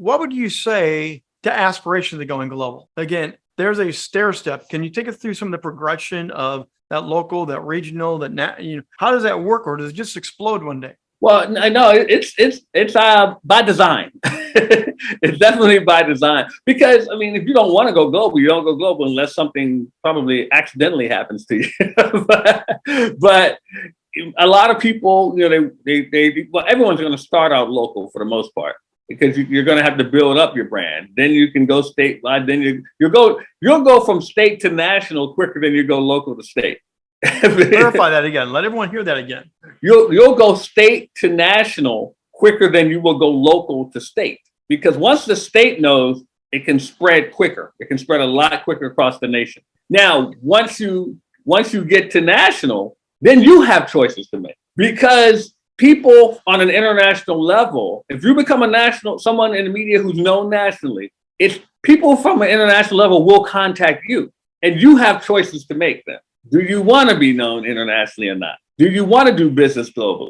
what would you say to aspirations of going global? Again, there's a stair step. Can you take us through some of the progression of that local, that regional, that na- you know, how does that work, or does it just explode one day? Well, I know it's it's it's uh by design. it's definitely by design because I mean, if you don't want to go global, you don't go global unless something probably accidentally happens to you. but, but a lot of people, you know, they they, they well, everyone's going to start out local for the most part because you, are going to have to build up your brand. Then you can go statewide. Then you you go you'll go from state to national quicker than you go local to state. Clarify that again. Let everyone hear that again. You'll you'll go state to national quicker than you will go local to state because once the state knows, it can spread quicker. It can spread a lot quicker across the nation. Now, once you once you get to national, then you have choices to make because people on an international level, if you become a national someone in the media who's known nationally, it's people from an international level will contact you and you have choices to make then. Do you want to be known internationally or not? Do you want to do business globally?